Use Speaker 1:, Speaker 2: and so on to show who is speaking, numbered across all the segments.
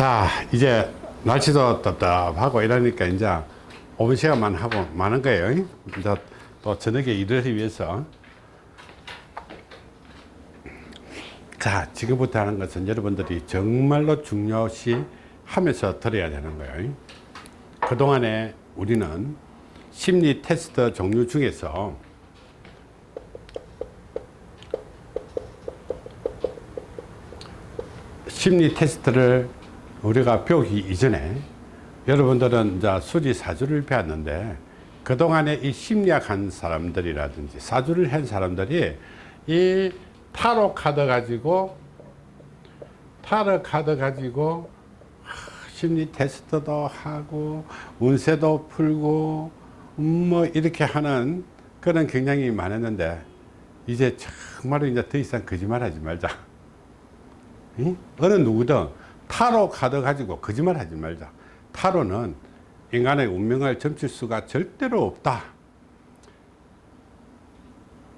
Speaker 1: 자 이제 날씨도 답답하고 이러니까 이제 5분 시간만 하고 마는 거예요. 이제 또 저녁에 일을 위해서. 자 지금부터 하는 것은 여러분들이 정말로 중요시 하면서 들어야 되는 거예요. 그동안에 우리는 심리 테스트 종류 중에서 심리 테스트를 우리가 배우기 이전에 여러분들은 이제 수지 사주를 배웠는데 그동안에 이 심리학 한 사람들이라든지 사주를 한 사람들이 이 타로 카드 가지고 타로 카드 가지고 심리 테스트도 하고 운세도 풀고 음, 뭐 이렇게 하는 그런 경향이 많았는데 이제 정말로 이제 더 이상 거짓말 하지 말자 응? 어느 누구든 타로 카드 가지고 거짓말 하지 말자. 타로는 인간의 운명을 점칠 수가 절대로 없다.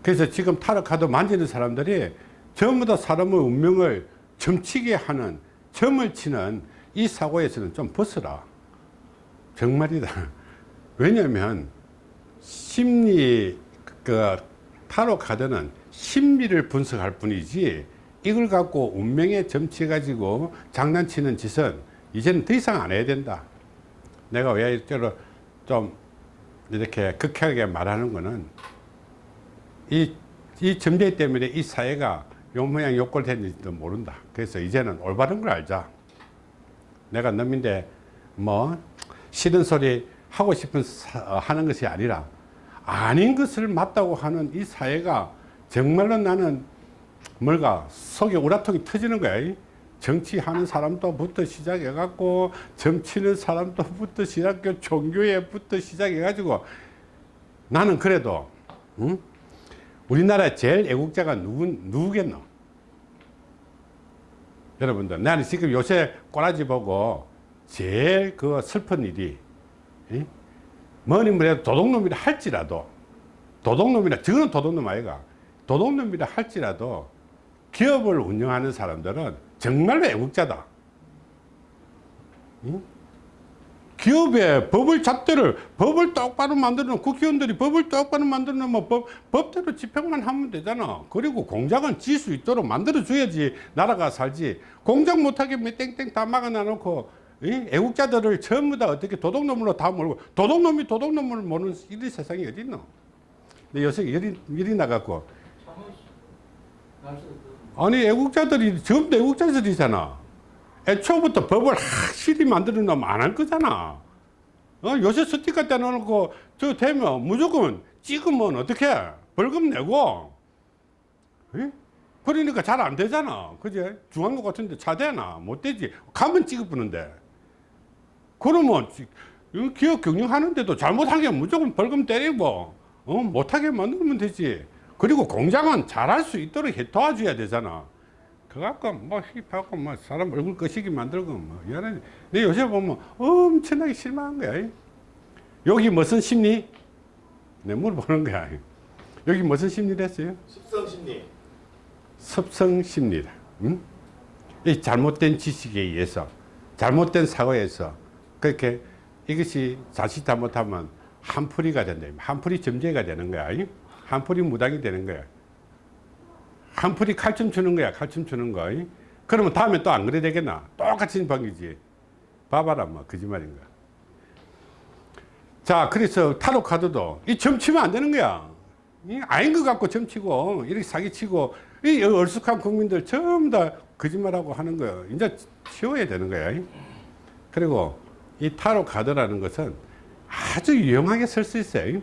Speaker 1: 그래서 지금 타로 카드 만지는 사람들이 전부 다 사람의 운명을 점치게 하는 점을 치는 이 사고에서는 좀 벗어라. 정말이다. 왜냐하면 심리 그 타로 카드는 심리를 분석할 뿐이지 이걸 갖고 운명에 점치 가지고 장난치는 짓은 이제는 더 이상 안 해야 된다. 내가 왜 이렇게 좀 이렇게 극하게 말하는 거는 이, 이 점쟁이 때문에 이 사회가 요 모양 요꼴 됐는지도 모른다. 그래서 이제는 올바른 걸 알자. 내가 놈인데 뭐 싫은 소리 하고 싶은 사, 어, 하는 것이 아니라 아닌 것을 맞다고 하는 이 사회가 정말로 나는 뭘까 속에 우라통이 터지는 거야 정치하는 사람도부터 시작해 갖고 점치는 사람도부터 시작해 종교에부터 시작해 가지고 나는 그래도 응? 우리나라 제일 애국자가 누구, 누구겠노 여러분들 나는 지금 요새 꼬라지 보고 제일 그 슬픈 일이 응? 뭐니 뭐래도 도둑놈이라 할지라도 도둑놈이라 저거는 도둑놈 아이가 도둑놈이라 할지라도 기업을 운영하는 사람들은 정말로 애국자다. 응? 기업의 법을 잣대를 법을 똑바로 만들어 국회의원들이 법을 똑바로 만들어 놓으면 법, 법대로 집행만 하면 되잖아. 그리고 공장은 질 수 있도록 만들어 줘야지 나라가 살지. 공장 못하게 땡땡 다 막아놔 놓고 이? 애국자들을 전부 다 어떻게 도둑놈으로 다 몰고 도둑놈이 도둑놈을 모르는 이 세상이 어디 있노? 근데 요새 일이, 일이 나갖고 아니 애국자들이 전부 다 애국자들이잖아. 애초부터 법을 확실히 만들어 놓으면 안 할 거잖아. 어? 요새 스티커 떼놓고 저 되면 무조건 찍으면 어떻게 벌금 내고. 에? 그러니까 잘 안 되잖아. 그제 중앙로 같은데 차 되나? 못 되지. 가면 찍어보는데. 그러면 기업 경영하는데도 잘못하게 무조건 벌금 때리고 어? 못하게 만들면 되지 그리고 공장은 잘할 수 있도록 도와줘야 되잖아. 그갖고 뭐 힙하고 뭐 사람 얼굴 거시기 만들고 뭐 이런 내 요새 보면 엄청나게 실망한 거야. 여기 무슨 심리? 내 물어보는 거야. 여기 무슨 심리를 했어요?
Speaker 2: 습성심리.
Speaker 1: 습성심리다. 응? 이 잘못된 지식에 의해서 잘못된 사고에서 그렇게 이것이 자칫 잘못하면 한풀이가 된다. 한풀이 점제가 되는 거야 한풀이 무당이 되는 거야. 한풀이 칼춤 추는 거야 칼춤 추는 거. 그러면 다음에 또 안 그래 되겠나? 똑같은 방이지. 봐봐라 뭐. 거짓말인가 자 그래서 타로 카드도 이 점치면 안 되는 거야. 이 아닌 것 같고 점치고 이렇게 사기치고 이 얼쑥한 국민들 전부 다 거짓말하고 하는 거야. 이제 치워야 되는 거야. 그리고 이 타로 카드라는 것은 아주 유용하게 쓸 수 있어요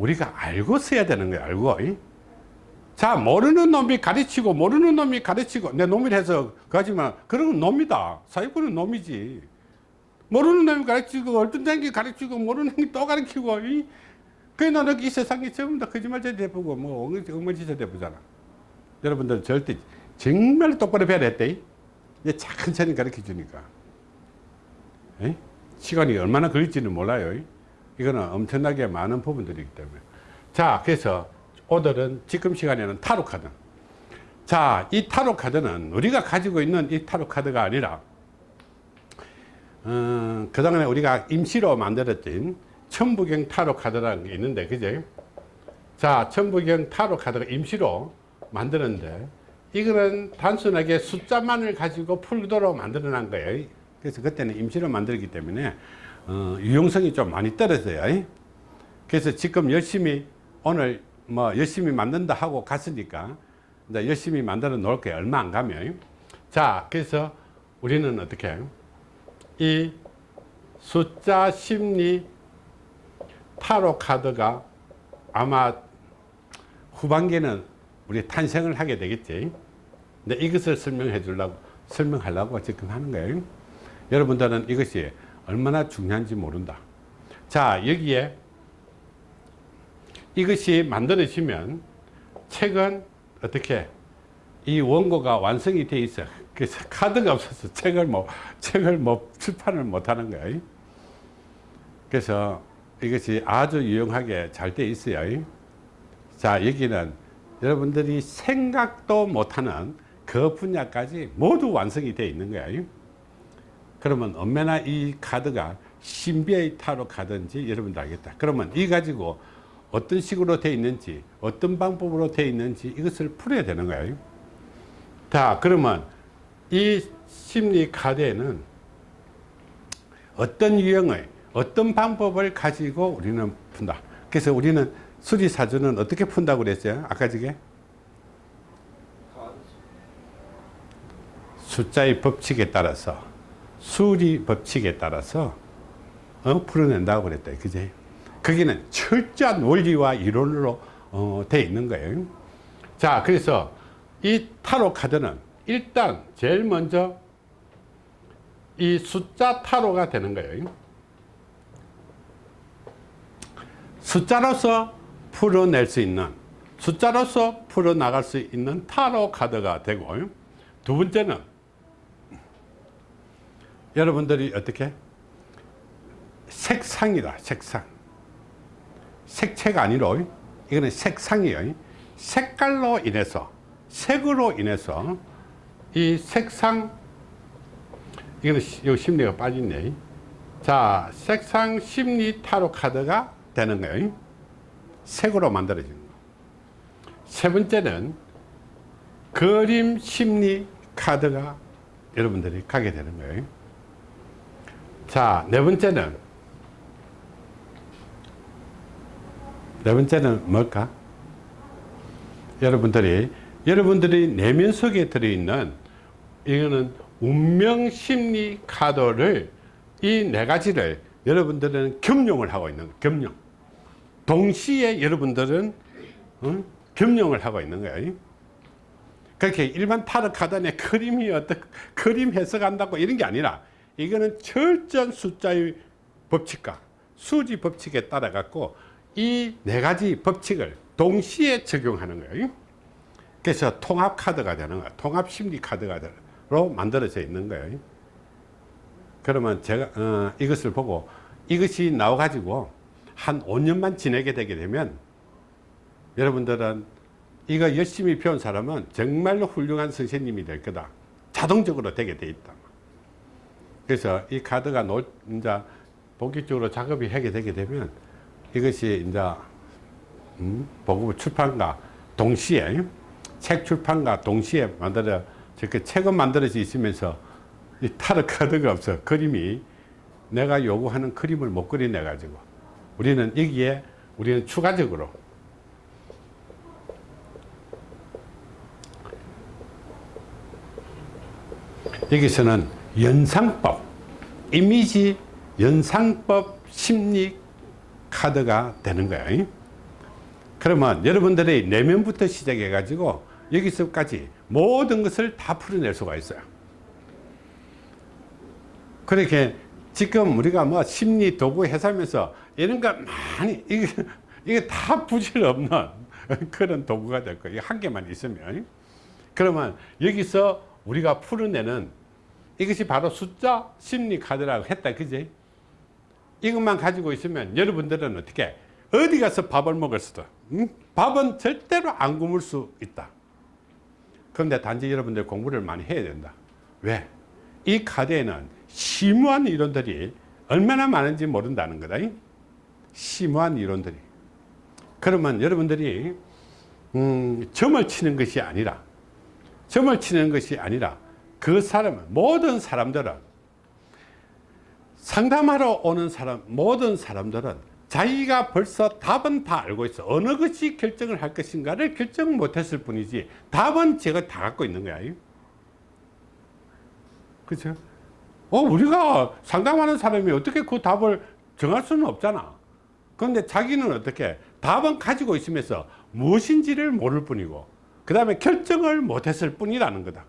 Speaker 1: 우리가 알고 써야 되는 거야 알고. 자 모르는 놈이 가르치고 모르는 놈이 가르치고 내 놈이 해서 가지만 그런 건 놈이다. 사기꾼은 놈이지. 모르는 놈이 가르치고 어떤 땡기 가르치고 모르는 놈이 또 가르치고 그래 나는 이 세상에 전부 다 거짓말쟁이 대부고 뭐 엉망진창 대부잖아. 여러분들 절대 정말 똑바로 배워야 했대 이제 천천히 가르쳐 주니까. 에? 시간이 얼마나 걸릴지는 몰라요 이거는 엄청나게 많은 부분들이기 때문에. 자 그래서 오늘은 지금 시간에는 타로 카드. 자 이 타로 카드는 우리가 가지고 있는 이 타로 카드가 아니라 어, 그 다음에 우리가 임시로 만들었던 천부경 타로 카드라는 게 있는데 그제 자 천부경 타로 카드가 임시로 만들었는데 이거는 단순하게 숫자만을 가지고 풀도록 만들어 놓은 거예요. 그래서 그때는 임시로 만들기 때문에 어, 유용성이 좀 많이 떨어져요 그래서 지금 열심히 오늘 뭐 열심히 만든다 하고 갔으니까 이제 열심히 만들어 놓을 거예요 얼마 안 가면 자 그래서 우리는 어떻게? 이 숫자 심리 타로 카드가 아마 후반기에는 우리 탄생을 하게 되겠지. 근데 이것을 설명해 주려고, 설명하려고 지금 하는 거예요. 여러분들은 이것이 얼마나 중요한지 모른다. 자, 여기에 이것이 만들어지면 책은 어떻게 이 원고가 완성이 돼 있어. 그래서 카드가 없어서 책을 뭐, 책을 뭐 출판을 못 하는 거예요. 그래서 이것이 아주 유용하게 잘 돼 있어요. 자, 여기는 여러분들이 생각도 못하는 그 분야까지 모두 완성이 되어 있는 거예요. 그러면 얼마나 이 카드가 신비의 타로 카드인지 여러분들 알겠다. 그러면 이 가지고 어떤 식으로 되어 있는지, 어떤 방법으로 되어 있는지 이것을 풀어야 되는 거예요. 자, 그러면 이 심리 카드에는 어떤 유형의 어떤 방법을 가지고 우리는 푼다. 그래서 우리는 수리사주는 어떻게 푼다고 그랬어요? 아까 저게? 숫자의 법칙에 따라서 수리 법칙에 따라서 어, 풀어낸다고 그랬다. 그제? 거기는 철저한 원리와 이론으로 어, 돼 있는 거예요. 자, 그래서 이 타로 카드는 일단 제일 먼저 이 숫자 타로가 되는 거예요. 숫자로서 풀어낼 수 있는 숫자로서 풀어나갈 수 있는 타로 카드가 되고 두 번째는 여러분들이 어떻게? 색상이다 색상. 색채가 아니로 이거는 색상이에요. 색깔로 인해서 색으로 인해서 이 색상 이거는 요 심리가 빠졌네. 자 색상 심리 타로 카드가 되는 거예요. 색으로 만들어지는 거. 세 번째는 그림 심리 카드가 여러분들이 가게 되는 거예요 자, 네 번째는 네 번째는 뭘까? 여러분들이 여러분들이 내면 속에 들어있는 이거는 운명 심리 카드를 이 네 가지를 여러분들은 겸용을 하고 있는. 겸용. 동시에 여러분들은 어? 겸용을 하고 있는 거예요. 그렇게 일반 타로 카드에 그림이 어떻게 그림 해석한다고 이런 게 아니라 이거는 철저한 숫자의 법칙과 수지 법칙에 따라 갖고 이 네 가지 법칙을 동시에 적용하는 거예요. 그래서 통합 카드가 되는 거예요. 통합 심리 카드가 로 만들어져 있는 거예요. 그러면 제가 어, 이것을 보고 이것이 나와 가지고 한 5년만 지내게 되게 되면 여러분들은 이거 열심히 배운 사람은 정말로 훌륭한 선생님이 될 거다. 자동적으로 되게 돼 있다. 그래서 이 카드가 노, 이제 본격적으로 작업이 하게 되게 되면 이것이 이제 음, 보급 출판과 동시에 책 출판과 동시에 만들어 저렇게 책은 만들어져 있으면서 이 타로 카드가 없어. 그림이 내가 요구하는 그림을 못 그려내 가지고 우리는 여기에 우리는 추가적으로 여기서는 연상법 이미지 연상법 심리 카드가 되는 거예요. 그러면 여러분들의 내면부터 시작해 가지고 여기서까지 모든 것을 다 풀어낼 수가 있어요. 그렇게 지금 우리가 뭐 심리 도구 해설면서 이런 거 많이 이게, 이게 다 부질없는 그런 도구가 될 거예요. 한 개만 있으면. 그러면 여기서 우리가 풀어내는 이것이 바로 숫자 심리 카드라고 했다 그지 이것만 가지고 있으면 여러분들은 어떻게 어디 가서 밥을 먹을 수도 응? 밥은 절대로 안 굶을 수 있다 그런데 단지 여러분들 공부를 많이 해야 된다 왜? 이 카드에는 심오한 이론들이 얼마나 많은지 모른다는 거다. 심오한 이론들이. 그러면 여러분들이 음, 점을 치는 것이 아니라 점을 치는 것이 아니라 그 사람은 모든 사람들은 상담하러 오는 사람 모든 사람들은 자기가 벌써 답은 다 알고 있어. 어느 것이 결정을 할 것인가를 결정 못했을 뿐이지 답은 제가 다 갖고 있는 거야. 그렇죠? 어 우리가 상담하는 사람이 어떻게 그 답을 정할 수는 없잖아. 그런데 자기는 어떻게 답은 가지고 있으면서 무엇인지를 모를 뿐이고 그 다음에 결정을 못했을 뿐이라는 거다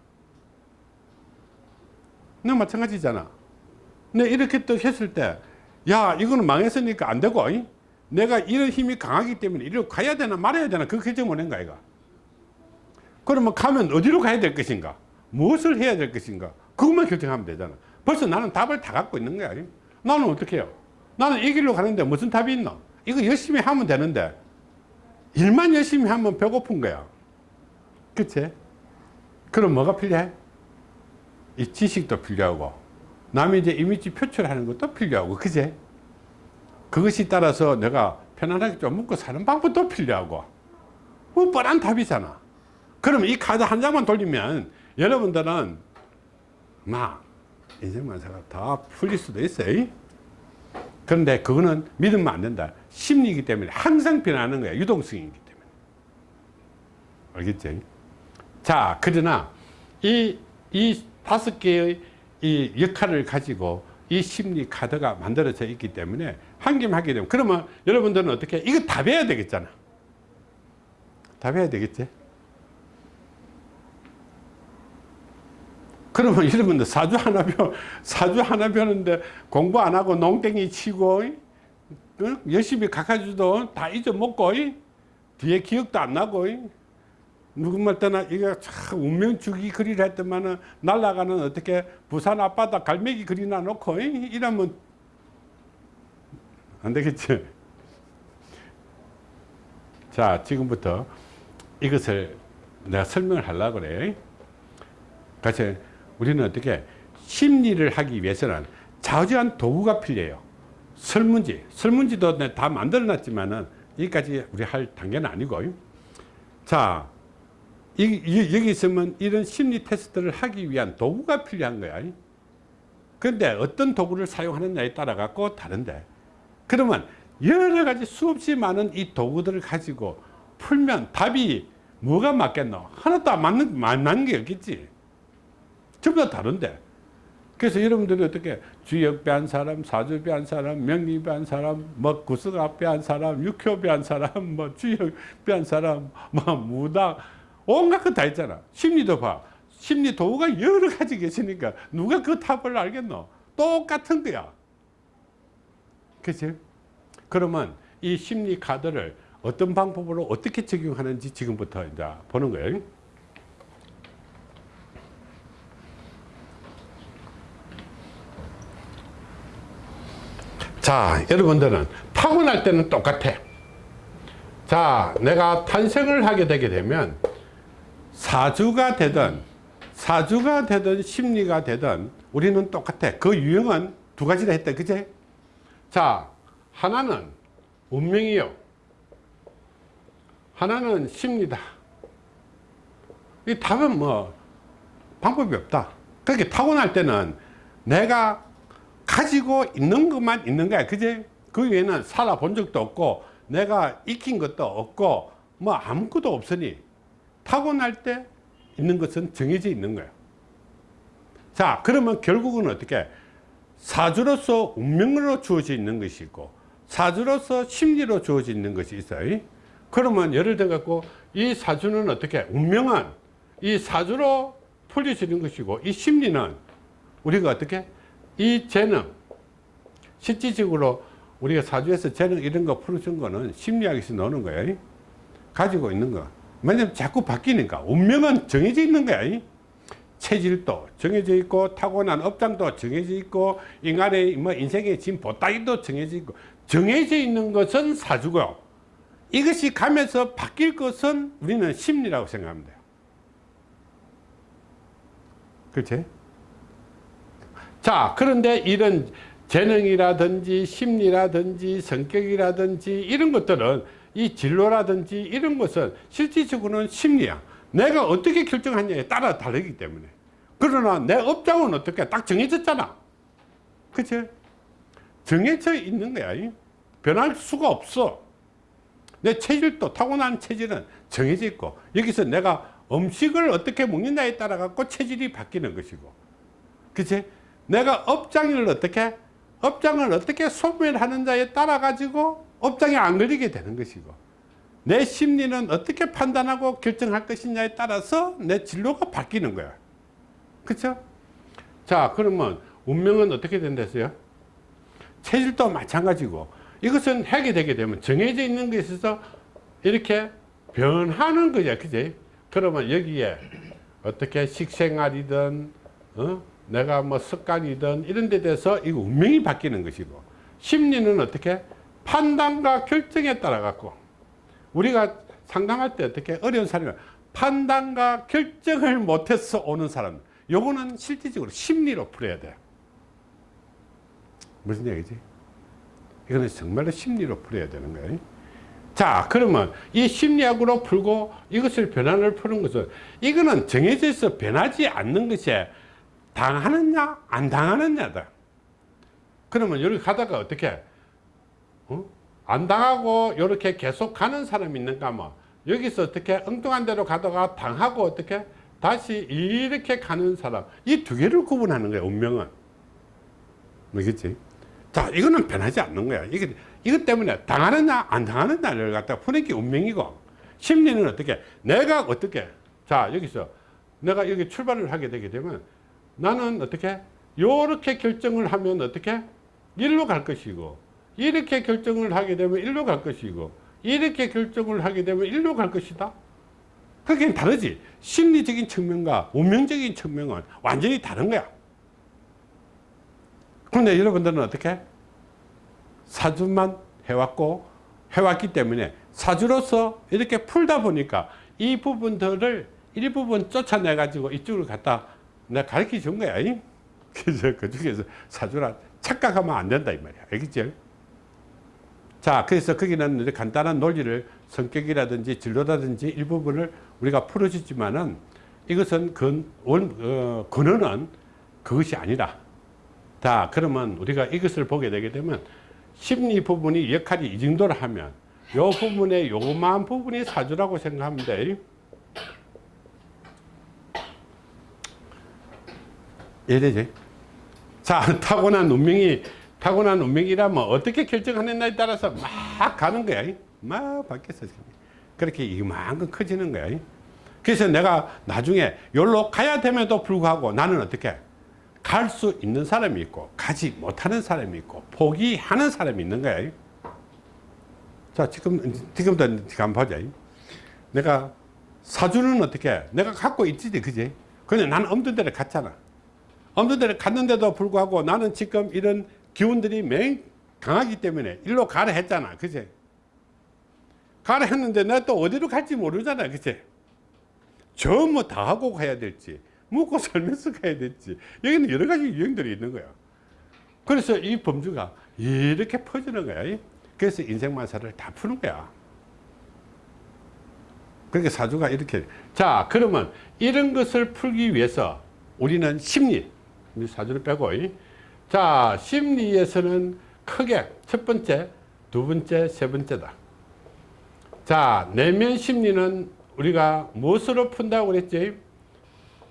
Speaker 1: 너 마찬가지잖아. 근데 이렇게 또 했을 때 야 이거는 망했으니까 안 되고 이? 내가 이런 힘이 강하기 때문에 이리로 가야 되나 말아야 되나 그 결정 못한 거야 이거. 그러면 가면 어디로 가야 될 것인가? 무엇을 해야 될 것인가? 그것만 결정하면 되잖아. 벌써 나는 답을 다 갖고 있는 거야 이? 나는 어떻게 해요? 나는 이 길로 가는데 무슨 답이 있나 이거 열심히 하면 되는데 일만 열심히 하면 배고픈 거야. 그치? 그럼 뭐가 필요해 이 지식도 필요하고 남이 이제 이미지 표출하는 것도 필요하고 그제? 그것이 따라서 내가 편안하게 좀 먹고 사는 방법도 필요하고 뭐 뻔한 답이잖아. 그럼 이 카드 한 장만 돌리면 여러분들은 막 인생 만사가 다 풀릴 수도 있어요. 그런데 그거는 믿으면 안 된다. 심리이기 때문에 항상 변하는 거야. 유동성이기 때문에. 알겠지? 자 그러나 이, 이 다섯 개의 이 역할을 가지고 이 심리 카드가 만들어져 있기 때문에 한김 하게 되면 그러면 여러분들은 어떻게 이거 답해야 되겠잖아. 답해야 되겠지? 그러면 여러분들 사주 하나 벼 사주 하나 벼는데 공부 안 하고 농땡이 치고 열심히 각하주도 다 잊어먹고 뒤에 기억도 안 나고 누구말 때나 이거 참 운명주기 그리를 했더만은 날아가는 어떻게 부산 앞바다 갈매기 그리나 놓고 이러면 안 되겠지. 자, 지금부터 이것을 내가 설명을 하려고 그래. 같이 우리는 어떻게 심리를 하기 위해서는 자주한 도구가 필요해요. 설문지, 설문지도 다 만들어 놨지만은 여기까지 우리 할 단계는 아니고. 자, 여기 있으면 이런 심리 테스트를 하기 위한 도구가 필요한 거야. 그런데 어떤 도구를 사용하느냐에 따라 갖고 다른데 그러면 여러 가지 수없이 많은 이 도구들을 가지고 풀면 답이 뭐가 맞겠노? 하나도 안 맞는, 맞는 게 없겠지. 전부 다 다른데. 그래서 여러분들이 어떻게 주역 배한 사람, 사주 배한 사람, 명리 배한 사람, 뭐 구석학 배한 사람, 육효 배한 사람, 뭐 주역 배한 사람, 뭐 무당, 온갖 것다 있잖아. 심리도 봐. 심리 도구가 여러 가지 계시니까 누가 그 답을 알겠노? 똑같은 거야. 그치? 그러면 이 심리 카드를 어떤 방법으로 어떻게 적용하는지 지금부터 이제 보는 거예요. 자, 여러분들은 타고날 때는 똑같아. 자, 내가 탄생을 하게 되게 되면 사주가 되든 사주가 되든 심리가 되든 우리는 똑같아. 그 유형은 두 가지를 했다. 그제? 자 하나는 운명이요. 하나는 심리다. 이 답은 뭐 방법이 없다. 그렇게 타고날 때는 내가 가지고 있는 것만 있는 거야. 그제? 그 외에는 살아본 적도 없고 내가 익힌 것도 없고 뭐 아무것도 없으니 타고날 때 있는 것은 정해져 있는 거예요. 자, 그러면 결국은 어떻게? 사주로서 운명으로 주어져 있는 것이 있고, 사주로서 심리로 주어져 있는 것이 있어요. 그러면 예를 들어 갖고 이 사주는 어떻게? 운명은 이 사주로 풀려지는 것이고, 이 심리는 우리가 어떻게? 이 재능, 실질적으로 우리가 사주에서 재능 이런 거 풀어준 거는 심리학에서 나오는 거예요. 가지고 있는 거. 왜냐면 자꾸 바뀌니까. 운명은 정해져 있는 거야 체질도 정해져 있고 타고난 업장도 정해져 있고 인간의 뭐 인생의 진 보따리도 정해져 있고. 정해져 있는 것은 사주고 이것이 가면서 바뀔 것은 우리는 심리라고 돼요. 그렇지? 자, 그런데 이런 재능이라든지 심리라든지 성격이라든지 이런 것들은 이 진로라든지 이런 것은 실질적으로는 심리야. 내가 어떻게 결정하냐에 따라 다르기 때문에. 그러나 내 업장은 어떻게 딱 정해졌잖아. 그치? 정해져 있는 거야. 변할 수가 없어. 내 체질도 타고난 체질은 정해져 있고 여기서 내가 음식을 어떻게 먹느냐에 따라 갖고 체질이 바뀌는 것이고 그치? 내가 업장을 어떻게 업장을 어떻게 소멸하는자에 따라 가지고 업장에 안 걸리게 되는 것이고 내 심리는 어떻게 판단하고 결정할 것이냐에 따라서 내 진로가 바뀌는 거야 그쵸? 자 그러면 운명은 어떻게 된댔어요? 체질도 마찬가지고 이것은 하게 되게 되면 정해져 있는 것에 있어서 이렇게 변하는 거야 그지? 그러면 여기에 어떻게 식생활이든 어? 내가 뭐 습관이든 이런 데 대해서 이 운명이 바뀌는 것이고 심리는 어떻게 판단과 결정에 따라 갖고 우리가 상담할 때 어떻게 어려운 사람이 판단과 결정을 못해서 오는 사람. 요거는 실질적으로 심리로 풀어야 돼. 무슨 얘기지? 이거는 정말로 심리로 풀어야 되는 거예요 자 그러면 이 심리학으로 풀고 이것을 변화를 푸는 것은 이거는 정해져 있어 변하지 않는 것이 당하느냐 안 당하느냐다. 그러면 여기 가다가 어떻게 어? 안 당하고 이렇게 계속 가는 사람이 있는가 하면 여기서 어떻게 엉뚱한 대로 가다가 당하고 어떻게 다시 이렇게 가는 사람. 이 두 개를 구분하는 거야 운명은. 뭐겠지 자 이거는 변하지 않는 거야. 이게 이것 때문에 당하느냐 안 당하느냐를 갖다 게 운명이고. 심리는 어떻게? 내가 어떻게? 자 여기서 내가 여기 출발을 하게 되게 되면 나는 어떻게? 요렇게 결정을 하면 어떻게? 일로 갈 것이고 이렇게 결정을 하게 되면 일로 갈 것이고 이렇게 결정을 하게 되면 일로 갈 것이다. 그게 다르지. 심리적인 측면과 운명적인 측면은 완전히 다른 거야. 그런데 여러분들은 어떻게? 사주만 해왔고 해왔기 때문에 사주로서 이렇게 풀다 보니까 이 부분들을 일부분 쫓아내 가지고 이쪽으로 갖다 내가 가르쳐 준 거야. 그래서 그 중에서 사주라 착각하면 안 된다 이 말이야. 알겠지 자 그래서 거기는 간단한 논리를 성격이라든지 진로라든지 일부분을 우리가 풀어주지만은 이것은 근, 원, 어, 근원은 그것이 아니라 자 그러면 우리가 이것을 보게 되게 되면 심리 부분이 역할이 이 정도를 하면 요 부분에 요만 부분이 사주라고 생각하면 돼 이해되지? 자 타고난 운명이 타고난 운명이라면 어떻게 결정하느냐에 따라서 막 가는 거야. 막 바뀌어서 그렇게 이만큼 커지는 거야. 그래서 내가 나중에 여기로 가야 됨에도 불구하고 나는 어떻게 갈 수 있는 사람이 있고 가지 못하는 사람이 있고 포기하는 사람이 있는 거야. 자 지금 지금도 한번 보자. 내가 사주는 어떻게 내가 갖고 있지 그지? 근데 나는 없는 데를 갔잖아. 없는 데를 갔는데도 불구하고 나는 지금 이런 기운들이 맹 강하기 때문에 일로 가라 했잖아. 그지 가라 했는데 내가 또 어디로 갈지 모르잖아. 그치? 전부 다 하고 가야 될지 묵고 살면서 가야 될지 여기는 여러 가지 유형들이 있는 거야. 그래서 이 범주가 이렇게 퍼지는 거야. 그래서 인생만사를 다 푸는 거야. 그러니까 사주가 이렇게. 자 그러면 이런 것을 풀기 위해서 우리는 심리 사주를 빼고 자 심리에서는 크게 첫 번째 두 번째 세 번째다. 자 내면 심리는 우리가 무엇으로 푼다고 그랬지?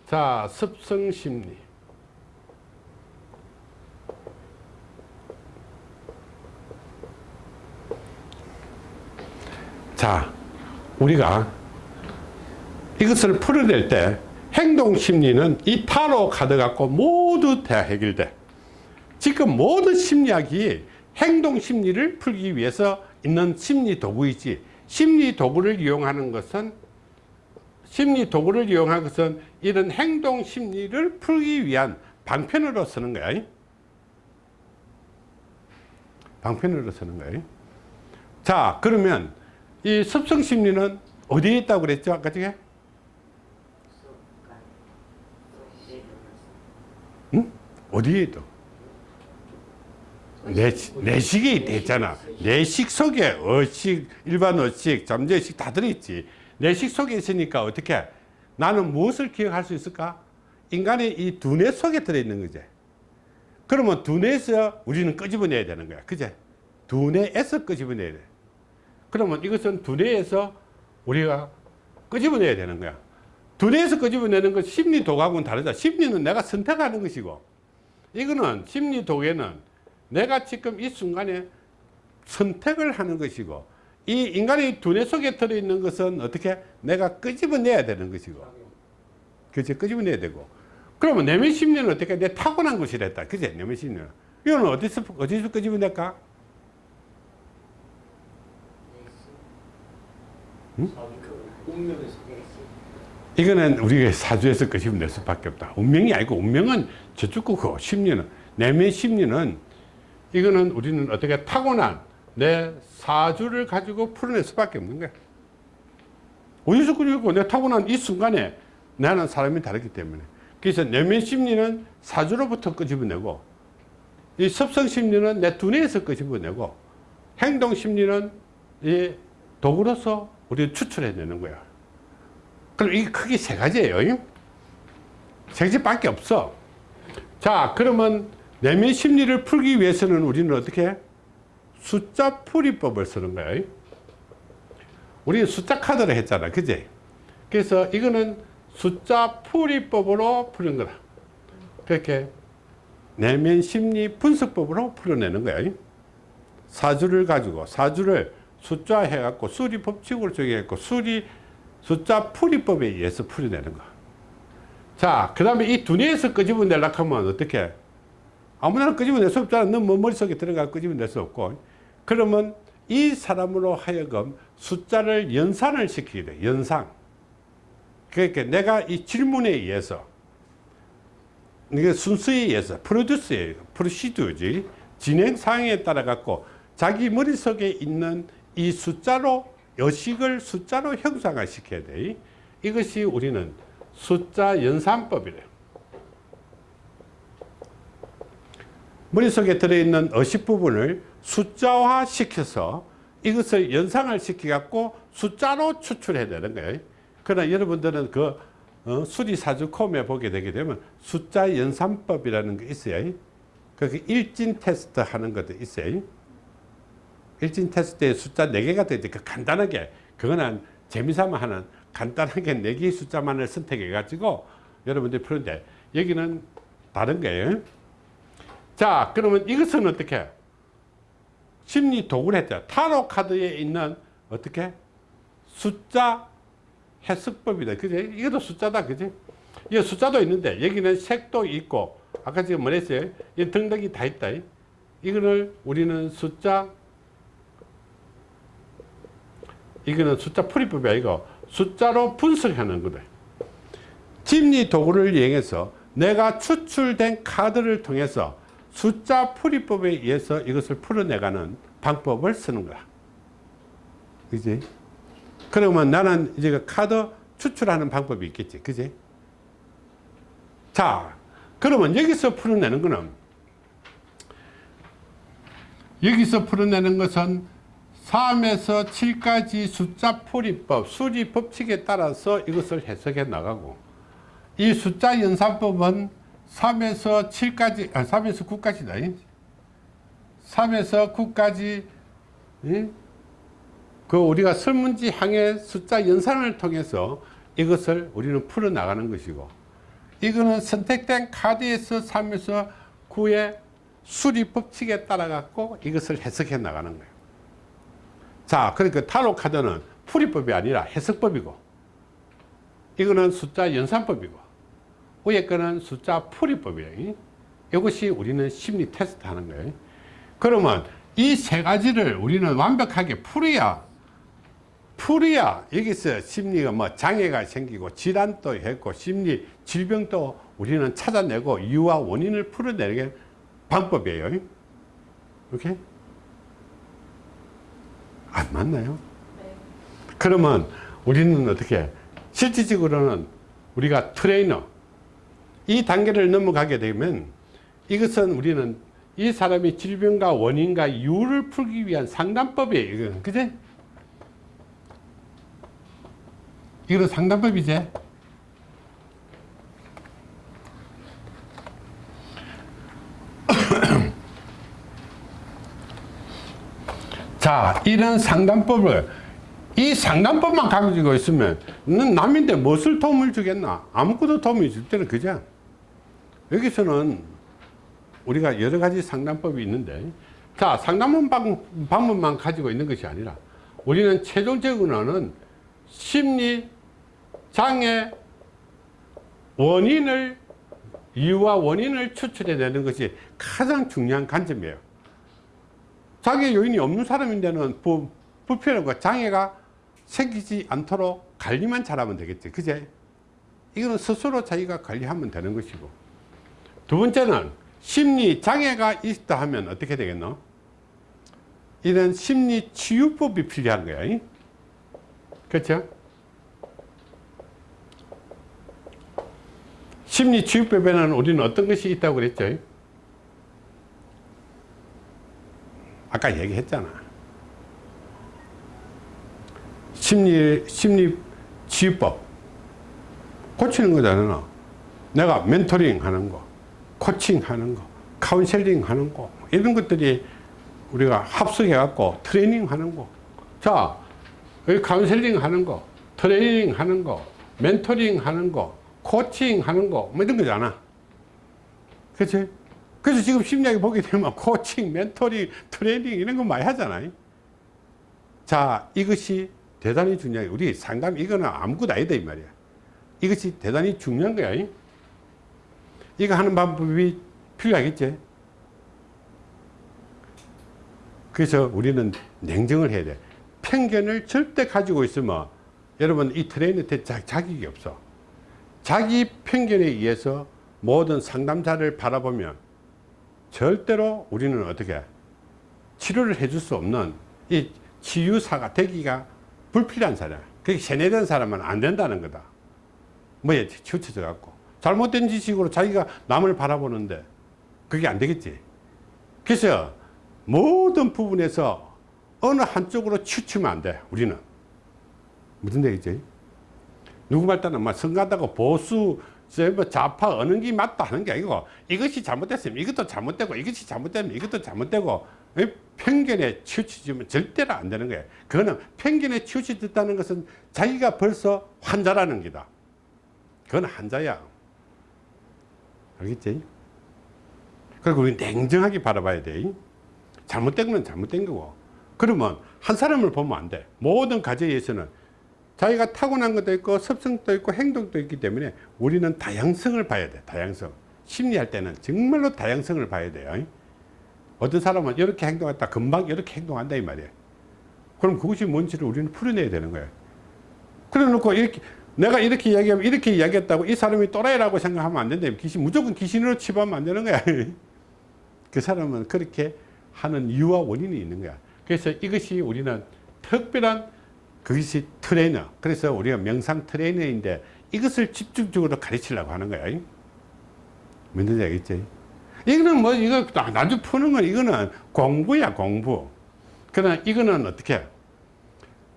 Speaker 1: 자 습성 심리. 자 우리가 이것을 풀어낼 때 행동 심리는 이 타로 카드 갖고 모두 다 해결돼 지금 모든 심리학이 행동 심리를 풀기 위해서 있는 심리 도구이지 심리 도구를 이용하는 것은 심리 도구를 이용한 것은 이런 행동 심리를 풀기 위한 방편으로 쓰는 거야 방편으로 쓰는 거야 자 그러면 이 습성 심리는 어디에 있다고 그랬죠 아까 전에 응? 어디에도. 내, 내식이 있잖아. 내식 속에 어식, 일반 어식, 잠재식 다 들어있지. 내식 속에 있으니까 어떻게 나는 무엇을 기억할 수 있을까? 인간의 이 두뇌 속에 들어있는 거지. 그러면 두뇌에서 우리는 끄집어내야 되는 거야. 그제? 두뇌에서 끄집어내야 돼. 그러면 이것은 두뇌에서 우리가 끄집어내야 되는 거야. 두뇌에서 끄집어내는 건 심리 도구하고는 다르다. 심리는 내가 선택하는 것이고, 이거는 심리 도구에는 내가 지금 이 순간에 선택을 하는 것이고, 이 인간의 두뇌 속에 들어있는 것은 어떻게 내가 끄집어내야 되는 것이고, 그치? 끄집어내야 되고. 그러면 내면 심리는 어떻게 내 타고난 것이랬다. 그제? 내면 심리는. 이거는 어디서, 어디서 끄집어낼까?
Speaker 2: 운명에서
Speaker 1: 이거는 우리가 사주에서 끄집어낼 수밖에 없다. 운명이 아니고 운명은 저쪽 거고 심리는 내면 심리는 이거는 우리는 어떻게 타고난 내 사주를 가지고 풀어낼 수밖에 없는 거야. 어디서 그리고 내 타고난 이 순간에 나는 사람이 다르기 때문에 그래서 내면 심리는 사주로부터 끄집어내고 이 습성 심리는 내 두뇌에서 끄집어내고 행동 심리는 이 도구로서 우리 추출해내는 거야. 그럼 이게 크게 세 가지예요. 세 가지밖에 없어. 자, 그러면 내면 심리를 풀기 위해서는 우리는 어떻게? 숫자 풀이법을 쓰는 거예요. 우리는 숫자 카드를 했잖아. 그지? 그래서 이거는 숫자 풀이법으로 푸는 거다. 그렇게 내면 심리 분석법으로 풀어내는 거야. 사주를 가지고 사주를 숫자 해갖고 수리 법칙으로 정해갖고 수리 숫자 풀이법에 의해서 풀어내는 거. 자, 그 다음에 이 두뇌에서 끄집어내려고 하면 어떻게? 아무나 끄집어낼 수 없잖아. 너뭐 머릿속에 들어가 끄집어낼 수 없고. 그러면 이 사람으로 하여금 숫자를 연산을 시키게 돼. 연상. 그러니까 내가 이 질문에 의해서 이게 순서에 의해서 프로듀스에 프로시드지 진행 상황에 따라 갖고 자기 머릿속에 있는 이 숫자로 여식을 숫자로 형상화 시켜야 돼. 이것이 우리는 숫자 연산법이래요. 머릿속에 들어있는 어식 부분을 숫자화 시켜서 이것을 연상을 시켜갖고 숫자로 추출해야 되는 거예요. 그러나 여러분들은 그 어, 수리사주 콤에 보게 되게 되면 숫자 연산법이라는 게 있어요. 그 일진 테스트 하는 것도 있어요. 일진 테스트에 숫자 4개가 되니까 간단하게 그거는 재미삼아 하는 간단하게 4개의 숫자만을 선택해 가지고 여러분들이 푸는데 여기는 다른 거예요. 자 그러면 이것은 어떻게 심리 도구를 했죠. 타로 카드에 있는 어떻게 숫자 해석법이다. 그지? 이것도 숫자다. 그지? 이 숫자도 있는데 여기는 색도 있고 아까 지금 뭐랬어요? 이 등등이 다 있다. 이거를 우리는 숫자 이거는 숫자 풀이법이 아니고 숫자로 분석하는 거다. 심리 도구를 이용해서 내가 추출된 카드를 통해서 숫자 풀이법에 의해서 이것을 풀어내가는 방법을 쓰는 거야. 그지? 그러면 나는 이제 그 카드 추출하는 방법이 있겠지. 그지? 자, 그러면 여기서 풀어내는 거는 여기서 풀어내는 것은 3에서 7까지 숫자 풀이법, 수리 법칙에 따라서 이것을 해석해 나가고 이 숫자 연산법은 3에서 7까지, 아, 3에서 9까지다. 3에서 9까지, 그 우리가 설문지 항의 숫자 연산을 통해서 이것을 우리는 풀어나가는 것이고, 이거는 선택된 카드에서 3에서 9의 수리 법칙에 따라 갖고 이것을 해석해 나가는 거예요. 자, 그러니까 타로 카드는 풀이법이 아니라 해석법이고, 이거는 숫자 연산법이고, 위에 거는 숫자 풀이법이에요. 이것이 우리는 심리 테스트 하는 거예요. 그러면 이 세 가지를 우리는 완벽하게 풀어야, 풀어야 여기서 심리가 뭐 장애가 생기고 질환도 했고 심리 질병도 우리는 찾아내고 이유와 원인을 풀어내는 게 방법이에요. 이렇게? 안 맞나요? 그러면 우리는 어떻게 실질적으로는 우리가 트레이너 이 단계를 넘어가게 되면 이것은 우리는 이 사람이 질병과 원인과 이유를 풀기 위한 상담법이에요. 이건 그제? 이거는 상담법이지. 자, 이런 상담법을 이 상담법만 가지고 있으면 넌 남인데 무엇을 도움을 주겠나? 아무것도 도움이 줄 때는 그죠? 여기서는 우리가 여러 가지 상담법이 있는데 자 상담 방, 방법만 가지고 있는 것이 아니라 우리는 최종적으로는 심리 장애 원인을 이유와 원인을 추출해 내는 것이 가장 중요한 관점이에요. 자기 요인이 없는 사람인데는 부, 불편하고 장애가 생기지 않도록 관리만 잘하면 되겠지. 그제? 이거는 스스로 자기가 관리하면 되는 것이고 두 번째는 심리 장애가 있다 하면 어떻게 되겠노? 이런 심리 치유법이 필요한 거야. 이? 그렇죠? 심리 치유법에는 우리는 어떤 것이 있다고 그랬죠? 아까 얘기했잖아. 심리, 심리 치유법. 고치는 거잖아. 내가 멘토링 하는 거. 코칭 하는 거, 카운셀링 하는 거, 이런 것들이 우리가 합성해 갖고 트레이닝 하는 거. 자, 여기 카운셀링 하는 거, 트레이닝 하는 거, 멘토링 하는 거, 코칭 하는 거, 뭐 이런 거잖아. 그치? 그래서 지금 심리학에 보게 되면 코칭, 멘토링, 트레이닝 이런 거 많이 하잖아요. 자, 이것이 대단히 중요해. 우리 상담, 이거는 아무것도 아니다, 이 말이야. 이것이 대단히 중요한 거야. 이거 하는 방법이 필요하겠지. 그래서 우리는 냉정을 해야 돼. 편견을 절대 가지고 있으면 여러분 이 트레이너한테 자격이 없어. 자기 편견에 의해서 모든 상담자를 바라보면 절대로 우리는 어떻게 치료를 해줄 수 없는 이 치유사가 되기가 불필요한 사람. 그게 세뇌된 사람은 안 된다는 거다. 뭐에 치우쳐져 갖고. 잘못된 지식으로 자기가 남을 바라보는데 그게 안 되겠지. 그래서 모든 부분에서 어느 한쪽으로 치우치면 안 돼. 우리는. 무슨 얘기지? 누구 말 따는 막 선가다고 보수 뭐 좌파 어느 게 맞다 하는 게 아니고 이것이 잘못됐으면 이것도 잘못되고 이것이 잘못되면 이것도 잘못되고 이 편견에 치우치면 절대로 안 되는 거예요. 그거는 편견에 치우치졌다는 것은 자기가 벌써 환자라는 게다. 그건 환자야. 알겠지? 그리고 우리 냉정하게 바라봐야 돼. 잘못된 건 잘못된 거고. 그러면 한 사람을 보면 안 돼. 모든 가정에서는 자기가 타고난 것도 있고 습성도 있고 행동도 있기 때문에 우리는 다양성을 봐야 돼. 다양성. 심리할 때는 정말로 다양성을 봐야 돼요. 어떤 사람은 이렇게 행동했다. 금방 이렇게 행동한다. 이 말이에요. 그럼 그것이 뭔지를 우리는 풀어내야 되는 거예요. 그래 놓고 이렇게 내가 이렇게 이야기하면 이렇게 이야기했다고 이 사람이 또라이라고 생각하면 안 된다. 귀신, 무조건 귀신으로 치부하면 안 되는 거야. 그 사람은 그렇게 하는 이유와 원인이 있는 거야. 그래서 이것이 우리는 특별한 그것이 트레이너. 그래서 우리가 명상 트레이너인데 이것을 집중적으로 가르치려고 하는 거야. 뭔지 알겠지? 이거는 뭐, 이거 나중 푸는 건 이거는 공부야, 공부. 그러나 이거는 어떻게?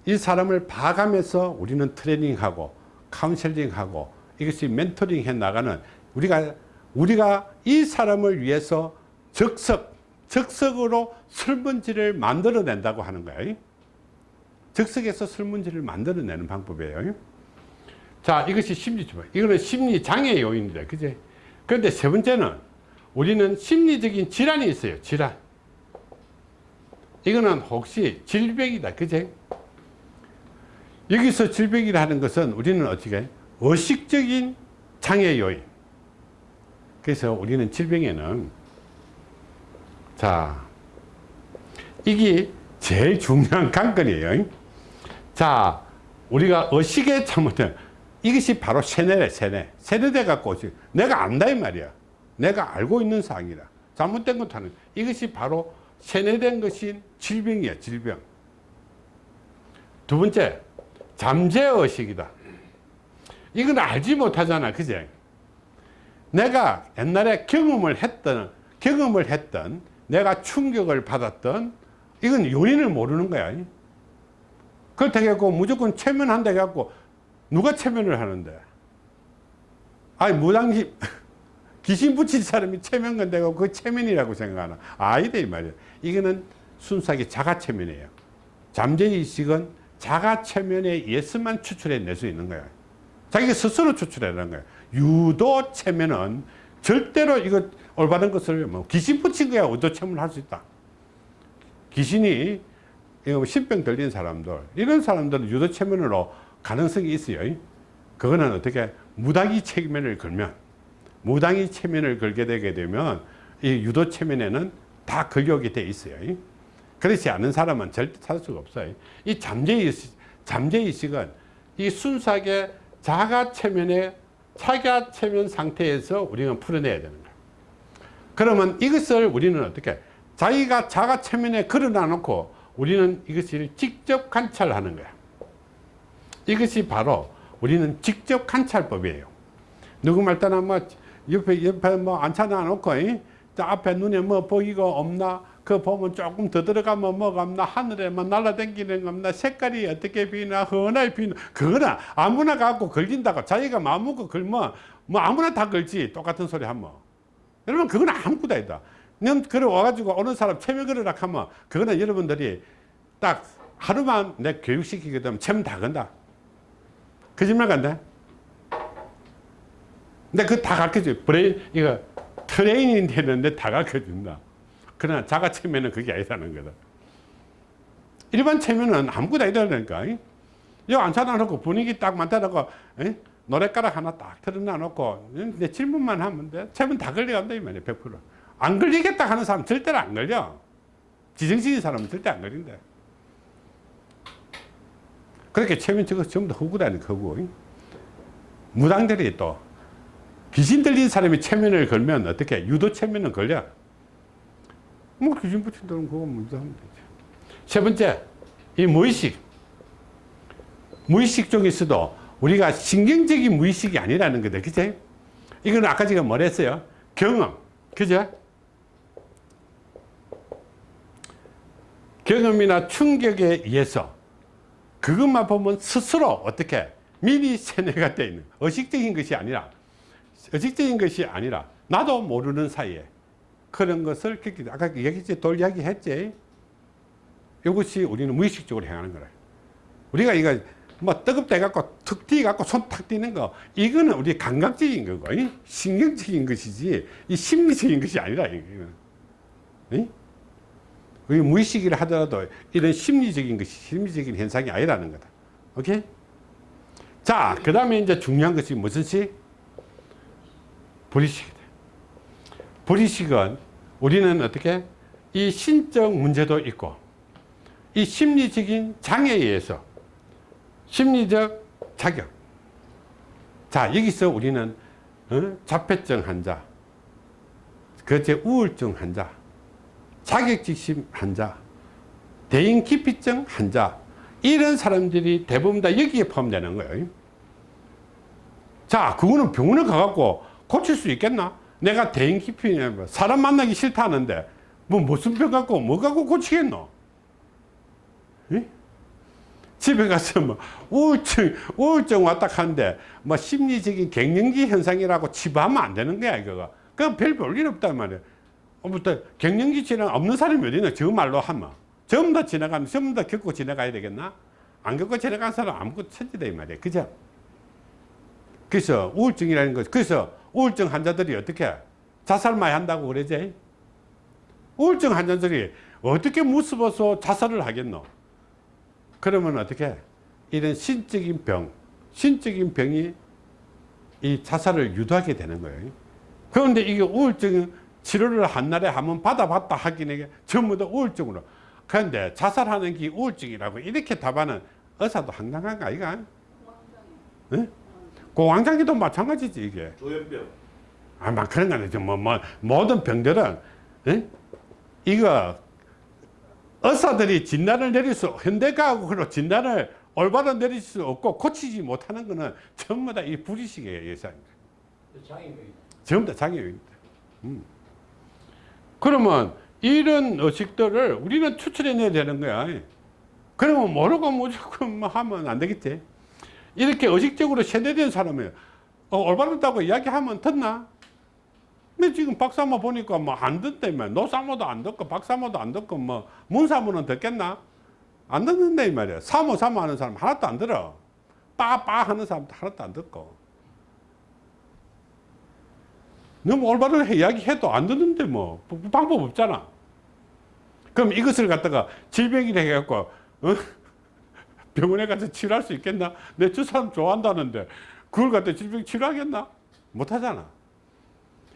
Speaker 1: 이 사람을 봐가면서 우리는 트레이닝하고 카운셀링하고 이것이 멘토링 해 나가는 우리가 우리가 이 사람을 위해서 적석 적석으로 설문지를 만들어 낸다고 하는 거예요. 적석에서 설문지를 만들어 내는 방법이에요. 자 이것이 심리주법 이거는 심리장애 요인이다 그제 그런데 세 번째는 우리는 심리적인 질환이 있어요. 질환. 이거는 혹시 질병이다. 그제 여기서 질병이라는 것은 우리는 어떻게 의식적인 장애 요인. 그래서 우리는 질병에는 자 이게 제일 중요한 관건이에요. 자 우리가 의식에 잘못된 이것이 바로 세뇌래 세뇌. 세뇌돼 갖고 내가 안다 이 말이야. 내가 알고 있는 사항이라. 잘못된 것도 하는 이것이 바로 세뇌된 것인 질병이야 질병. 두 번째 잠재의식이다. 이건 알지 못하잖아. 그제? 내가 옛날에 경험을 했던 경험을 했던 내가 충격을 받았던 이건 요인을 모르는 거야 그렇다고 무조건 체면한다 해갖고 누가 체면을 하는데 아니 무당기 귀신 붙인 사람이 체면 건데고 그 체면이라고 생각하나 아니다 이 말이야 이거는 순수하게 자가 체면이에요 잠재의식은 자가 체면에 의해서만 추출해낼 수 있는 거야 자기가 스스로 추출해내는 거야 유도 체면은 절대로 이거 올바른 것을 뭐 귀신 붙인 거야. 의도 체면을 할 수 있다. 귀신이 뭐 신병 들린 사람들 이런 사람들은 유도 체면으로 가능성이 있어요. 그거는 어떻게 무당이 체면을 걸면 무당이 체면을 걸게 되게 되면 이 유도 체면에는 다 걸려오게 돼 있어요 그렇지 않은 사람은 절대 찾을 수가 없어요. 이 잠재의식, 잠재의식은 이 순수하게 자가 체면의 차가 체면 상태에서 우리는 풀어내야 되는 거예요. 그러면 이것을 우리는 어떻게 자기가 자가 체면에 걸어놔 놓고 우리는 이것을 직접 관찰하는 거야 이것이 바로 우리는 직접 관찰법이에요. 누구 말따나 뭐 옆에 옆에 뭐 앉혀놔 놓고 앞에 눈에 뭐 보이고 없나 그 보면 조금 더 들어가면 뭐가 없나 하늘에 뭐 날아다니는 거 없나 색깔이 어떻게 비나 흔하게 비나 그거나 아무나 갖고 걸린다고 자기가 마음 먹고 걸면 뭐 아무나 다 걸지. 똑같은 소리 하면. 여러분 그건 아무것도 아니다. 넌 그래 와가지고 어느 사람 최면 걸으라 하면 그거는 여러분들이 딱 하루만 내 교육시키게 되면 최면 다 건다. 거짓말 간다. 근데 그거 다 가르쳐줘 브레인 이거 트레이닝 되는데 다 가르쳐준다 그러나 자가 최면은 그게 아니라는 거다. 일반 최면은 아무것도 아니라니까 여기 앉혀놔놓고 분위기 딱 만들어놓고 에? 노랫가락 하나 딱 틀어놔놓고 내 질문만 하면 돼. 체면 다 걸려간다 이 말이야 100%안 걸리겠다 하는 사람 절대로 안 걸려. 지정신인 사람은 절대 안 걸린다. 그렇게 체면 저거 전부 다 허구라는 거고 무당들이 또 귀신 들린 사람이 체면을 걸면 어떻게 유도 체면은 걸려 뭐 귀신 붙인다는 그거 문제 하면 되지. 세 번째 이 무의식. 무의식 중에서도 우리가 신경적인 무의식이 아니라는 거다. 그치? 이거는 아까 제가 뭐랬어요? 경험. 그죠? 경험이나 충격에 의해서 그것만 보면 스스로 어떻게 미리 세뇌가 되어 있는 의식적인 것이 아니라 의식적인 것이 아니라 나도 모르는 사이에 그런 것을. 아까 얘기했지 돌 이야기 했지 이것이 우리는 무의식적으로 행하는 거라 우리가 이거 뭐 뜨겁다 해갖고 툭 뛰어갖고 손 탁 뛰는 거 이거는 우리 감각적인 거고 이? 신경적인 것이지 이 심리적인 것이 아니라 이거는 이? 우리 무의식이라 하더라도 이런 심리적인 것이 심리적인 현상이 아니라는 거다 오케이 자 그 다음에 이제 중요한 것이 무슨 식 불의식이다 불의식은 우리는 어떻게 이 신적 문제도 있고 이 심리적인 장애에 의해서 심리적 자격. 자 여기서 우리는 어? 자폐증 환자 그제 우울증 환자 자격지심 환자 대인기피증 환자 이런 사람들이 대부분 다 여기에 포함되는 거예요. 자 그거는 병원에 가갖고 고칠 수 있겠나 내가 대인 기피 사람 만나기 싫다는데 뭐 무슨 병 갖고 뭐 갖고 고치겠노? 예? 집에 가서 뭐 우울증 우울증 왔다 하는데 뭐 심리적인 갱년기 현상이라고 치부하면 안 되는 거야 이거가. 그냥 별 볼 일 없단 말이야. 부터 갱년기 지나 없는 사람이 어디 있나 저 말로 하면. 전부 다 지나가면 전부 다 겪고 지나가야 되겠나? 안 겪고 지나간 사람 아무것도 천지다 이 말이야. 그죠? 그래서 우울증이라는 것 그래서 우울증 환자들이 어떻게 자살 많이 한다고 그러지? 우울증 환자들이 어떻게 무서워서 자살을 하겠노? 그러면 어떻게? 이런 신적인 병 신적인 병이 이 자살을 유도하게 되는 거예요. 그런데 이게 우울증 치료를 한 날에 한번 받아봤다 하기는 전부 다 우울증으로. 그런데 자살하는 게 우울증이라고 이렇게 답하는 의사도 황당한 거 아이가? 응? 고황장기도 마찬가지지 이게
Speaker 2: 조현병
Speaker 1: 아마 그런 거 아니죠 뭐, 뭐 모든 병들은 응? 이거 의사들이 진단을 내릴 수 현대과학으로 진단을 올바로 내릴 수 없고 고치지 못하는 거는 전부 다 이 불의식의 예상입니다
Speaker 2: 장애입니다.
Speaker 1: 전부 다 장애입니다 음. 그러면 이런 의식들을 우리는 추출해내야 되는 거야. 그러면 모르고 무조건 뭐 하면 안 되겠지. 이렇게 의식적으로 세뇌된 사람이 어, 올바르다고 이야기하면 듣나? 근데 지금 박사모 보니까 뭐 안 듣다며. 노사모도 안 듣고 박사모도 안 듣고 뭐 문사모는 듣겠나? 안 듣는다 이 말이야. 사모 사모 하는 사람 하나도 안 들어. 빠빠 하는 사람도 하나도 안 듣고. 너무 올바른 이야기해도 안 듣는데 뭐 방법 없잖아. 그럼 이것을 갖다가 질병이라 해갖고 어? 병원에 가서 치료할 수 있겠나? 내 저 사람 좋아한다는데 그걸 갖다 질병 치료하겠나? 못하잖아.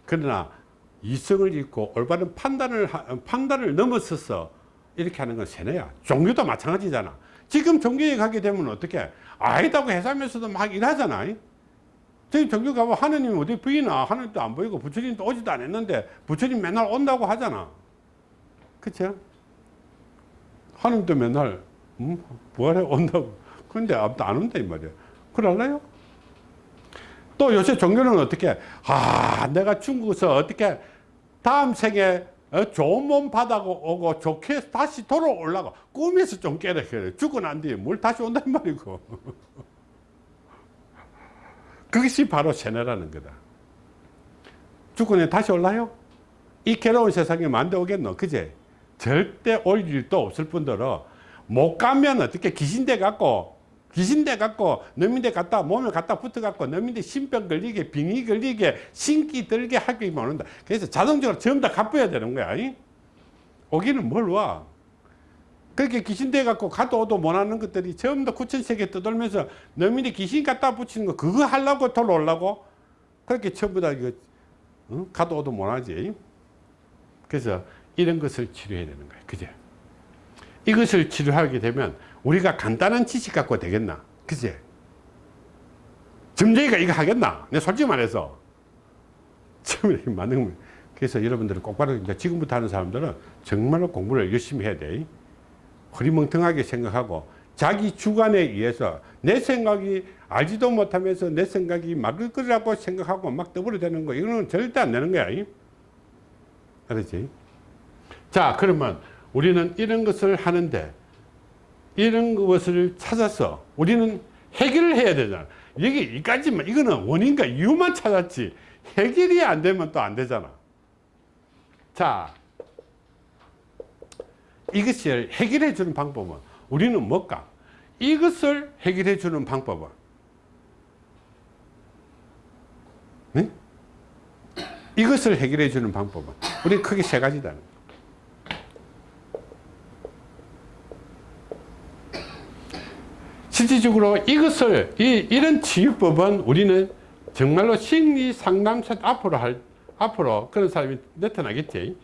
Speaker 1: 그러나 이성을 잃고 올바른 판단을 하- 판단을 넘어서서 이렇게 하는 건 세뇌야. 종교도 마찬가지잖아. 지금 종교에 가게 되면 어떻게 아이다고 해서면서도 막 일하잖아. 저희 종교 가면 하느님 어디 보이나? 하느님도 안 보이고 부처님도 오지도 않았는데 부처님 맨날 온다고 하잖아. 그쵸? 하느님도 맨날 음, 부활해 온다고. 근데 아무도 안 온다 이 말이야. 그럴래요? 또 요새 종교는 어떻게 아 내가 중국에서 어떻게 다음 생에 어, 좋은 몸 받아고 오고 좋게 다시 돌아오려고 꿈에서 좀 깨라 그래 죽고 난 뒤에 뭘 다시 온단 말이고 그것이 바로 세뇌라는 거다 죽고 난 다시 올라요? 이 괴로운 세상에 만대 오겠노 그제 절대 올 일도 없을 뿐더러 못 가면 어떻게 귀신돼 갖고 귀신돼 갖고 너민데 갔다 몸에 갖다 붙어 갖고 너민데 신병 걸리게 빙의 걸리게 신기 들게 하게 오는다 그래서 자동적으로 전부 다 갚아야 되는 거야 이? 오기는 뭘 와? 그렇게 귀신돼 갖고 가도 오도 못하는 것들이 전부 다 구천세계 떠돌면서 너민이 귀신 갖다 붙이는 거 그거 하려고 돌아오려고 그렇게 전부 다 이거 어? 가도 오도 못하지 그래서 이런 것을 치료해야 되는 거예요 그제 이것을 치료하게 되면 우리가 간단한 지식 갖고 되겠나? 그제 점쟁이가 이거 하겠나? 내 솔직히 말해서. 처음에 만든. 그래서 여러분들은 이제 지금부터 하는 사람들은 정말로 공부를 열심히 해야 돼. 허리멍텅하게 생각하고 자기 주관에 의해서 내 생각이 알지도 못하면서 내 생각이 막을 거라고 생각하고 막 떠버려대는 거. 이거는 절대 안 되는 거야. 알았지? 자 그러면 우리는 이런 것을 하는데 이런 것을 찾아서 우리는 해결을 해야 되잖아. 여기 이까지만 이거는 원인과 이유만 찾았지 해결이 안 되면 또 안 되잖아. 자 이것을 해결해 주는 방법은 우리는 뭘까? 이것을 해결해 주는 방법은? 네? 이것을 해결해 주는 방법은? 우리 크게 세 가지다 실질적으로 이것을 이, 이런 치유법은 우리는 정말로 심리 상담센터 앞으로 할 앞으로 그런 사람이 나타나겠지.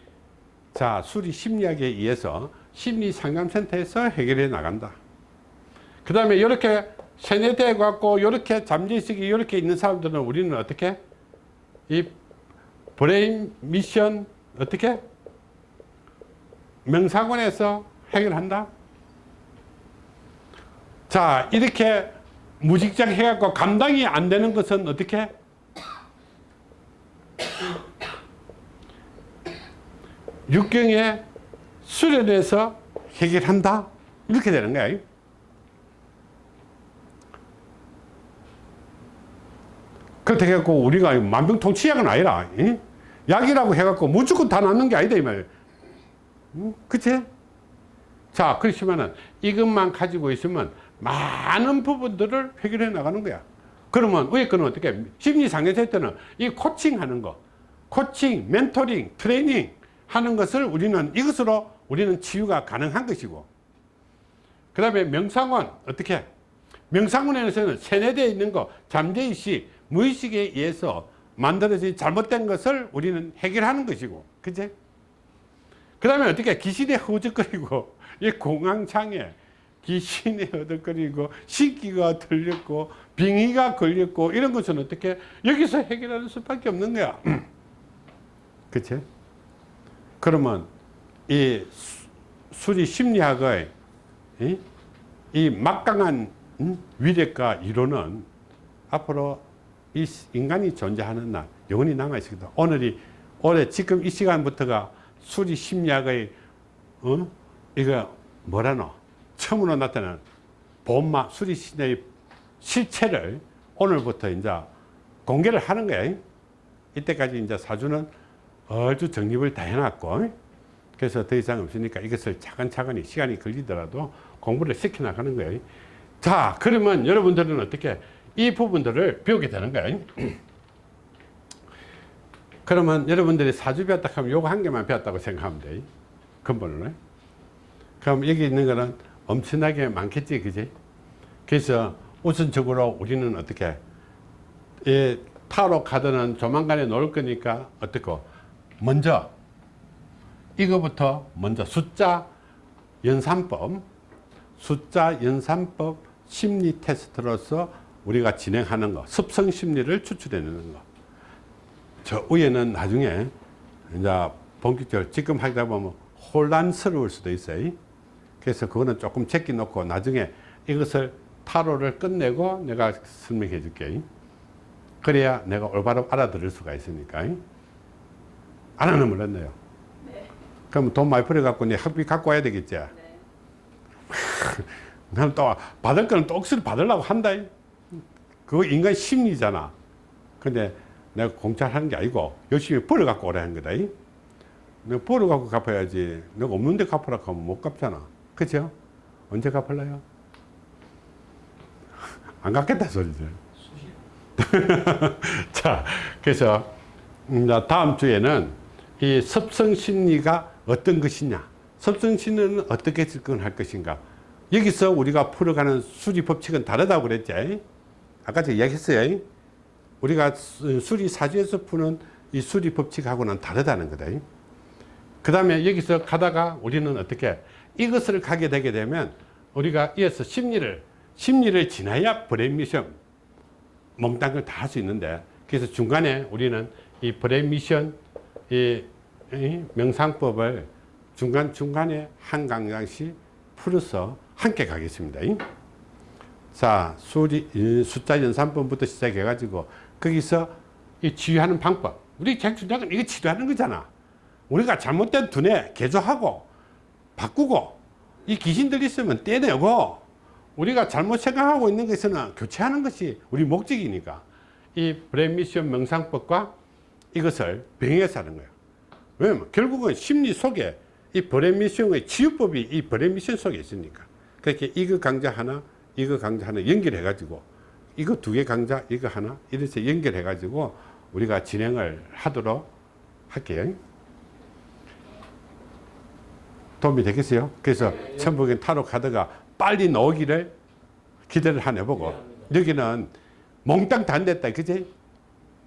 Speaker 1: 자, 수리 심리학에 의해서 심리 상담센터에서 해결해 나간다. 그 다음에 이렇게 세뇌돼 갖고 이렇게 잠재의식이 이렇게 있는 사람들은 우리는 어떻게 이 Brain Mission 어떻게 명상원에서 해결한다. 자 이렇게 무직장 해갖고 감당이 안 되는 것은 어떻게 육경에 수련해서 해결한다 이렇게 되는 거야 그렇게 해갖고 우리가 만병통치약은 아니라 이? 약이라고 해갖고 무조건 다 낫는 게 아니다 이 말이야 응? 그치? 자 그렇지만은 이것만 가지고 있으면 많은 부분들을 해결해 나가는 거야. 그러면 위에 거는 어떻게 심리 상담할 때는 이 코칭 하는 거. 코칭 멘토링 트레이닝 하는 것을 우리는 이것으로 우리는 치유가 가능한 것이고. 그 다음에 명상원 어떻게 명상원에서는 세뇌되어 있는 거 잠재의식 무의식에 의해서 만들어진 잘못된 것을 우리는 해결하는 것이고. 그제 그 다음에 어떻게 귀신에 허우적거리고 이 공황장애 귀신이 허덕거리고 신기가 들렸고 빙의가 걸렸고 이런 것은 어떻게 여기서 해결하는 수밖에 없는 거야 그치? 그러면 이 수- 수리 심리학의 이, 이 막강한 음, 위력과 이론은 앞으로 이 시- 인간이 존재하는 날 영원히 남아 있습니다 오늘이 올해 지금 이 시간부터가 수리 심리학의 어? 이거 뭐라노? 처음으로 나타난 본마 수리 심리의 실체를 오늘부터 이제 공개를 하는 거예요. 이때까지 이제 사주는 얼추 정립을 다 해놨고 그래서 더 이상 없으니까 이것을 차근차근히 시간이 걸리더라도 공부를 시켜나가는 거예요. 자 그러면 여러분들은 어떻게 이 부분들을 배우게 되는 거예요. 그러면 여러분들이 사주 배웠다 하면 요거 한 개만 배웠다고 생각하면 돼. 근본으로. 그럼 여기 있는 거는 엄청나게 많겠지, 그지? 그래서 우선적으로 우리는 어떻게, 이 타로 카드는 조만간에 놓을 거니까 어떻고, 먼저, 이거부터 먼저 숫자 연산법, 숫자 연산법 심리 테스트로서 우리가 진행하는 거, 습성 심리를 추출해내는 거. 저 위에는 나중에 이제 본격적으로 지금 하다 보면 혼란스러울 수도 있어요. 그래서 그거는 조금 제끼 놓고 나중에 이것을 타로를 끝내고 내가 설명해 줄게. 그래야 내가 올바로 알아들을 수가 있으니까. 안 하는 몰랐네요. 그럼 돈 많이 벌어갖고 내 학비 갖고 와야 되겠지. 나는 또 받을 거는 또 억수로 받으려고 한다. 그거 인간 심리잖아. 근데 내가 공짜를 하는 게 아니고 열심히 벌어갖고 오라는 거다. 내가 벌어갖고 갚아야지. 내가 없는데 갚으라고 하면 못 갚잖아. 그죠? 언제 갚을래요? 안 갚겠다 소리죠. 자, 그래서 음, 자, 다음 주에는 이 섭성 심리가 어떤 것이냐, 섭성 심리는 어떻게 접근할 것인가. 여기서 우리가 풀어가는 수리 법칙은 다르다고 그랬지. 아까 제가 이야기했어요. 우리가 수- 수리 사주에서 푸는 이 수리 법칙하고는 다르다는 거다. 그 다음에 여기서 가다가 우리는 어떻게 이것을 가게 되게 되면 우리가 이어서 심리를 심리를 지나야 Brain Mission 몽땅 걸 다 할 수 있는데 그래서 중간에 우리는 이 Brain Mission 이, 이 명상법을 중간 중간에 한 강좌씩 풀어서 함께 가겠습니다. 자 수리 이 숫자 연산법부터 시작해 가지고 거기서 이 치유하는 방법 우리 객주작은 이거 치료하는 거잖아. 우리가 잘못된 두뇌 개조하고 바꾸고 이 귀신들 있으면 떼내고 우리가 잘못 생각하고 있는 것은 교체하는 것이 우리 목적이니까 이 Brain Mission 명상법과 이것을 병행해서 하는 거예요. 왜냐면 결국은 심리 속에 이 Brain Mission의 치유법이 이 Brain Mission 속에 있으니까 그렇게 이거 강좌 하나 이거 강좌 하나 연결해 가지고 이거 두 개 강좌 이거 하나 이렇게 연결해 가지고 우리가 진행을 하도록 할게요. 도움이 되겠어요? 그래서 천부인 타로 카드가 빨리 나오기를 기대를 하나 해보고. 여기는 몽땅 다안 됐다 그지?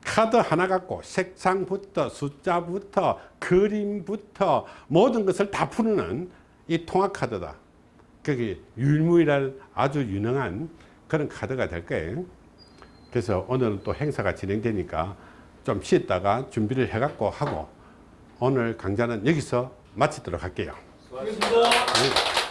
Speaker 1: 카드 하나 갖고 색상부터 숫자부터 그림부터 모든 것을 다 푸는 이 통합 카드다. 그게 유일무이한 아주 유능한 그런 카드가 될 거예요. 그래서 오늘은 또 행사가 진행되니까 좀 쉬었다가 준비를 해갖고 하고 오늘 강좌는 여기서 마치도록 할게요.
Speaker 2: 수 고하셨습니다.
Speaker 1: 네.